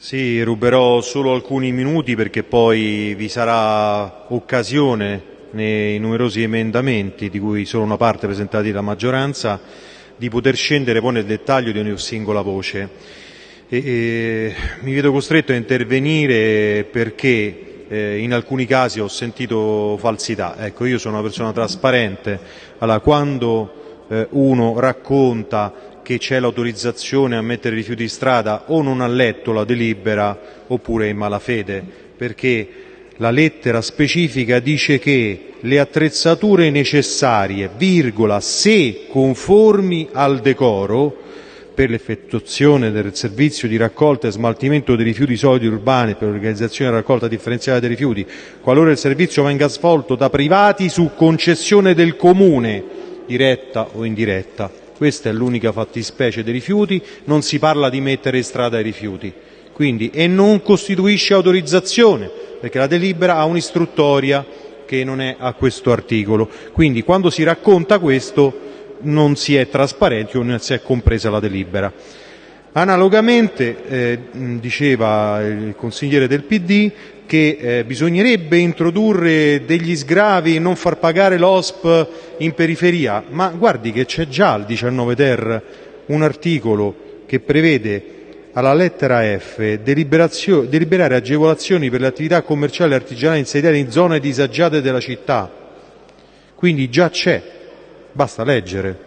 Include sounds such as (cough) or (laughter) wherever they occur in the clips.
Sì, ruberò solo alcuni minuti perché poi vi sarà occasione nei numerosi emendamenti, di cui solo una parte presentati dalla maggioranza, di poter scendere poi nel dettaglio di ogni singola voce. E, e, mi vedo costretto a intervenire perché eh, in alcuni casi ho sentito falsità. Ecco, io sono una persona trasparente, allora quando eh, uno racconta che c'è l'autorizzazione a mettere rifiuti in strada o non ha letto la delibera oppure è in malafede, perché la lettera specifica dice che le attrezzature necessarie, virgola, se conformi al decoro per l'effettuazione del servizio di raccolta e smaltimento dei rifiuti solidi urbani per l'organizzazione della raccolta differenziata dei rifiuti, qualora il servizio venga svolto da privati su concessione del comune, diretta o indiretta, questa è l'unica fattispecie dei rifiuti, non si parla di mettere in strada i rifiuti quindi, e non costituisce autorizzazione perché la delibera ha un'istruttoria che non è a questo articolo. Quindi quando si racconta questo non si è trasparenti o non si è compresa la delibera. Analogamente, eh, diceva il consigliere del PD, che eh, bisognerebbe introdurre degli sgravi e non far pagare l'OSP in periferia, ma guardi che c'è già al 19 ter un articolo che prevede alla lettera F deliberare agevolazioni per le attività commerciali e artigianali insediate in zone disagiate della città. Quindi già c'è, basta leggere.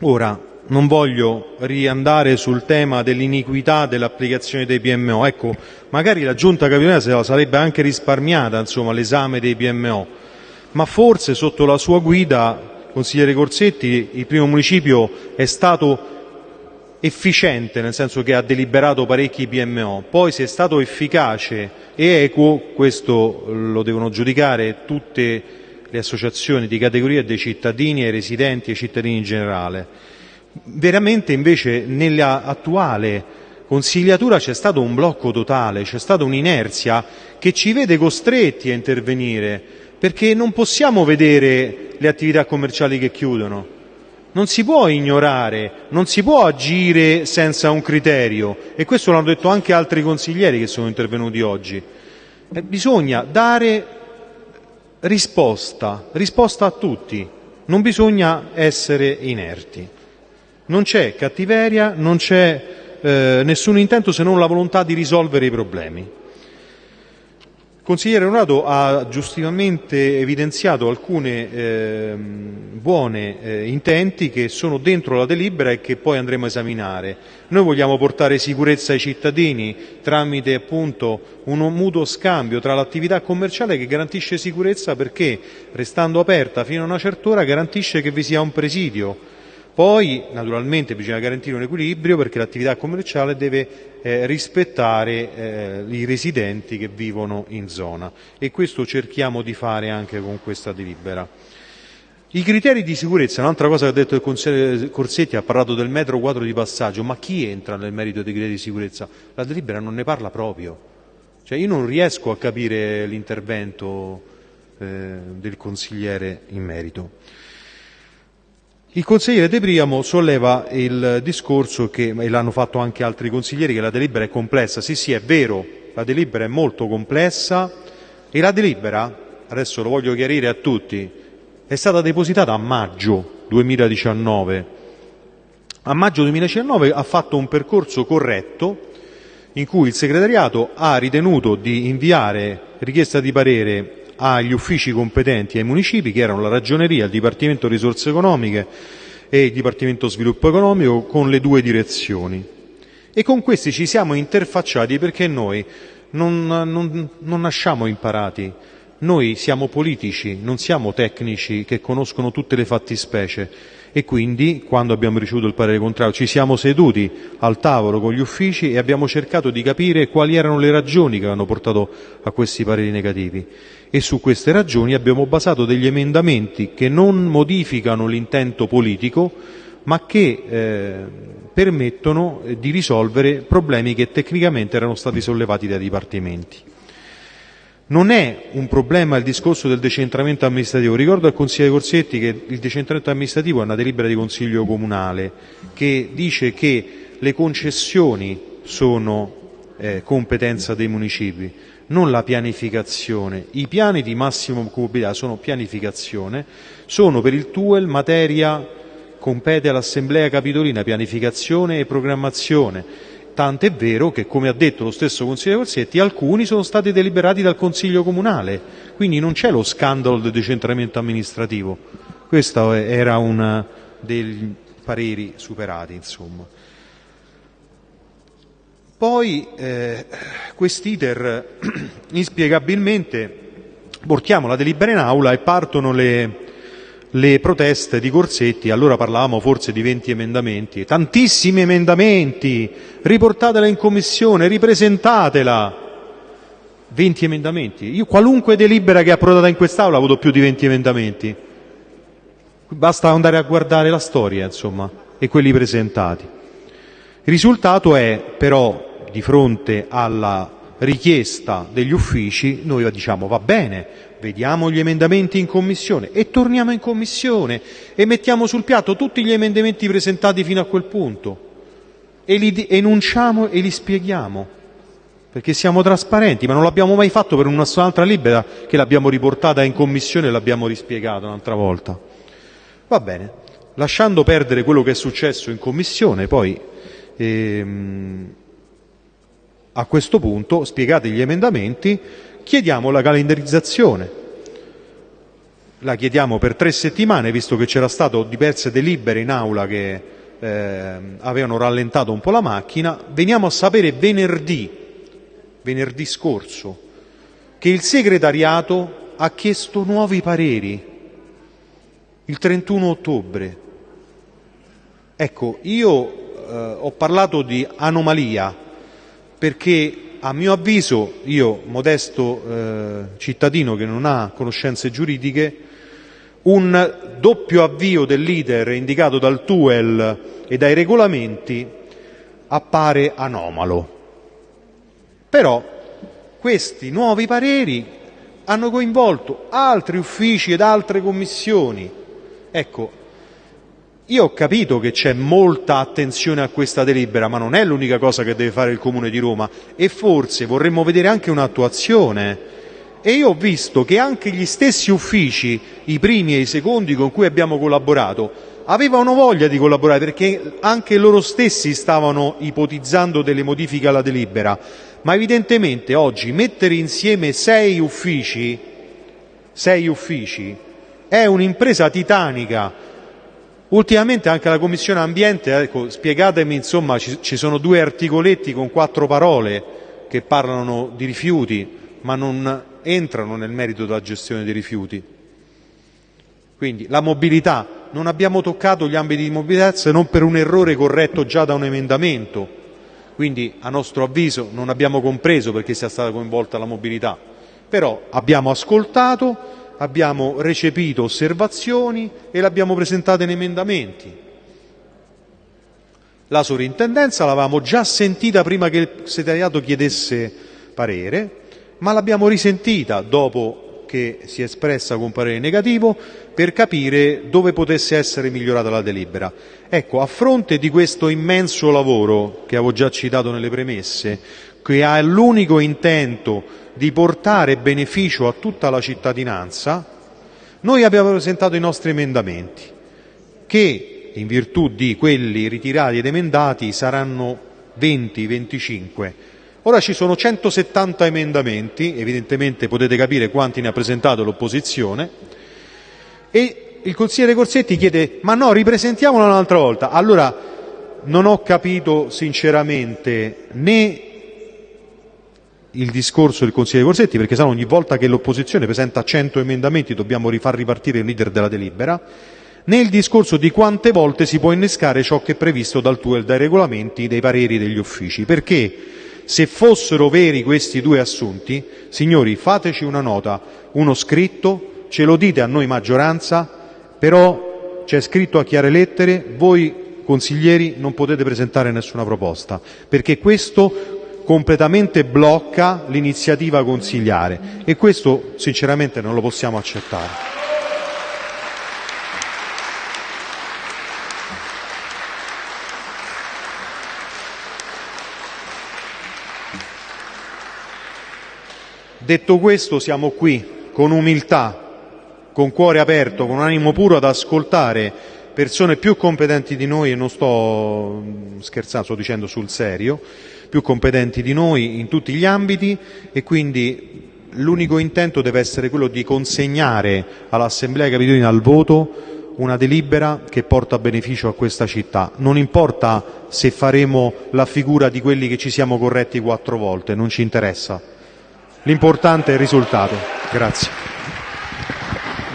Ora, non voglio riandare sul tema dell'iniquità dell'applicazione dei PMO. Ecco, magari la Giunta capitolina se la sarebbe anche risparmiata l'esame dei PMO, ma forse sotto la sua guida, consigliere Corsetti, il primo municipio è stato efficiente, nel senso che ha deliberato parecchi PMO. Poi se è stato efficace e equo, questo lo devono giudicare tutte le associazioni di categoria dei cittadini e residenti e cittadini in generale veramente invece nell'attuale consigliatura c'è stato un blocco totale, c'è stata un'inerzia che ci vede costretti a intervenire perché non possiamo vedere le attività commerciali che chiudono. Non si può ignorare, non si può agire senza un criterio e questo l'hanno detto anche altri consiglieri che sono intervenuti oggi. Eh, bisogna dare risposta, risposta a tutti, non bisogna essere inerti. Non c'è cattiveria, non c'è eh, nessun intento se non la volontà di risolvere i problemi. Il consigliere Donato ha giustamente evidenziato alcuni eh, buoni eh, intenti che sono dentro la delibera e che poi andremo a esaminare. Noi vogliamo portare sicurezza ai cittadini tramite appunto un mutuo scambio tra l'attività commerciale che garantisce sicurezza perché restando aperta fino a una certa ora garantisce che vi sia un presidio poi naturalmente bisogna garantire un equilibrio perché l'attività commerciale deve eh, rispettare eh, i residenti che vivono in zona e questo cerchiamo di fare anche con questa delibera. I criteri di sicurezza, un'altra cosa che ha detto il consigliere Corsetti, ha parlato del metro quadro di passaggio, ma chi entra nel merito dei criteri di sicurezza? La delibera non ne parla proprio. Cioè io non riesco a capire l'intervento eh, del consigliere in merito. Il consigliere De Priamo solleva il discorso che, e l'hanno fatto anche altri consiglieri, che la delibera è complessa. Sì, sì, è vero, la delibera è molto complessa e la delibera, adesso lo voglio chiarire a tutti, è stata depositata a maggio 2019. A maggio 2019 ha fatto un percorso corretto in cui il segretariato ha ritenuto di inviare richiesta di parere agli uffici competenti ai municipi che erano la Ragioneria, il Dipartimento Risorse Economiche e il Dipartimento Sviluppo Economico con le due direzioni. E con questi ci siamo interfacciati perché noi non, non, non nasciamo imparati, noi siamo politici, non siamo tecnici che conoscono tutte le fattispecie. E quindi quando abbiamo ricevuto il parere contrario ci siamo seduti al tavolo con gli uffici e abbiamo cercato di capire quali erano le ragioni che hanno portato a questi pareri negativi e su queste ragioni abbiamo basato degli emendamenti che non modificano l'intento politico ma che eh, permettono di risolvere problemi che tecnicamente erano stati sollevati dai dipartimenti. Non è un problema il discorso del decentramento amministrativo. Ricordo al consigliere Corsetti che il decentramento amministrativo è una delibera di consiglio comunale che dice che le concessioni sono eh, competenza dei municipi, non la pianificazione. I piani di massimo occupabilità sono pianificazione, sono per il TUEL materia compete all'Assemblea Capitolina, pianificazione e programmazione. Tant'è vero che, come ha detto lo stesso consigliere Corsetti, alcuni sono stati deliberati dal Consiglio Comunale, quindi non c'è lo scandalo del decentramento amministrativo. Questo era uno dei pareri superati, insomma. Poi eh, quest'iter (clears throat) inspiegabilmente portiamo la delibera in aula e partono le, le proteste di Corsetti, allora parlavamo forse di 20 emendamenti, tantissimi emendamenti, riportatela in commissione, ripresentatela. 20 emendamenti. Io qualunque delibera che è approdata in quest'Aula avuto più di 20 emendamenti. Basta andare a guardare la storia, insomma, e quelli presentati. Il risultato è però di fronte alla richiesta degli uffici, noi diciamo va bene, vediamo gli emendamenti in commissione e torniamo in commissione e mettiamo sul piatto tutti gli emendamenti presentati fino a quel punto e li enunciamo e li spieghiamo perché siamo trasparenti, ma non l'abbiamo mai fatto per una un'altra libera che l'abbiamo riportata in commissione e l'abbiamo rispiegata un'altra volta. Va bene, lasciando perdere quello che è successo in commissione, poi ehm, a questo punto, spiegati gli emendamenti, chiediamo la calendarizzazione. La chiediamo per tre settimane, visto che c'era stato diverse delibere in aula che eh, avevano rallentato un po' la macchina. Veniamo a sapere venerdì, venerdì scorso, che il segretariato ha chiesto nuovi pareri il 31 ottobre. Ecco, io eh, ho parlato di anomalia perché a mio avviso, io modesto eh, cittadino che non ha conoscenze giuridiche, un doppio avvio dell'iter indicato dal TUEL e dai regolamenti appare anomalo. Però questi nuovi pareri hanno coinvolto altri uffici ed altre commissioni. Ecco, io ho capito che c'è molta attenzione a questa delibera, ma non è l'unica cosa che deve fare il Comune di Roma e forse vorremmo vedere anche un'attuazione. E io ho visto che anche gli stessi uffici, i primi e i secondi con cui abbiamo collaborato, avevano voglia di collaborare perché anche loro stessi stavano ipotizzando delle modifiche alla delibera. Ma evidentemente oggi mettere insieme sei uffici, sei uffici è un'impresa titanica Ultimamente anche la Commissione Ambiente, ecco, spiegatemi, insomma, ci, ci sono due articoletti con quattro parole che parlano di rifiuti, ma non entrano nel merito della gestione dei rifiuti. Quindi la mobilità, non abbiamo toccato gli ambiti di mobilità se non per un errore corretto già da un emendamento, quindi a nostro avviso non abbiamo compreso perché sia stata coinvolta la mobilità, però abbiamo ascoltato abbiamo recepito osservazioni e le abbiamo presentate in emendamenti. La sovrintendenza l'avevamo già sentita prima che il segretariato chiedesse parere, ma l'abbiamo risentita dopo che si è espressa con parere negativo per capire dove potesse essere migliorata la delibera. Ecco, a fronte di questo immenso lavoro che avevo già citato nelle premesse, che ha l'unico intento di portare beneficio a tutta la cittadinanza, noi abbiamo presentato i nostri emendamenti che in virtù di quelli ritirati ed emendati saranno 20-25. Ora ci sono 170 emendamenti, evidentemente potete capire quanti ne ha presentato l'opposizione, e il consigliere Corsetti chiede ma no, ripresentiamolo un'altra volta. Allora non ho capito sinceramente né il discorso del consigliere Corsetti, perché sa ogni volta che l'opposizione presenta 100 emendamenti dobbiamo rifar ripartire il leader della delibera, né il discorso di quante volte si può innescare ciò che è previsto dal TUEL, dai regolamenti, dei pareri degli uffici. Perché se fossero veri questi due assunti, signori, fateci una nota, uno scritto, ce lo dite a noi maggioranza, però c'è scritto a chiare lettere, voi consiglieri non potete presentare nessuna proposta, perché questo completamente blocca l'iniziativa consigliare e questo sinceramente non lo possiamo accettare. Detto questo, siamo qui con umiltà, con cuore aperto, con animo puro ad ascoltare persone più competenti di noi, e non sto scherzando, sto dicendo sul serio, più competenti di noi in tutti gli ambiti e quindi l'unico intento deve essere quello di consegnare all'Assemblea Capitolina al voto una delibera che porta beneficio a questa città. Non importa se faremo la figura di quelli che ci siamo corretti quattro volte, non ci interessa. L'importante risultato. Grazie.